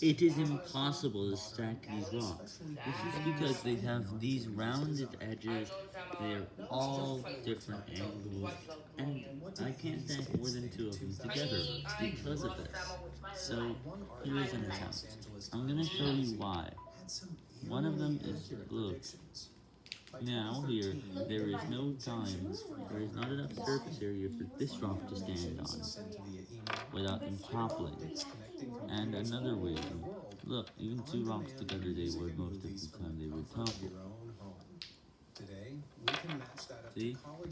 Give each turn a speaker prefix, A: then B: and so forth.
A: It is impossible to stack these rocks. This is because they have these rounded edges, they're all different angles, and I can't stack more than two of them together because of this. So, here is an attempt. I'm gonna show you why. One of them is, look, now here, there is no time, there is not enough surface area for this rock to stand on, without them toppling. And another reason, look, even two rocks together, they would most of the time, they would topple.
B: Today, we can match that up to
A: See?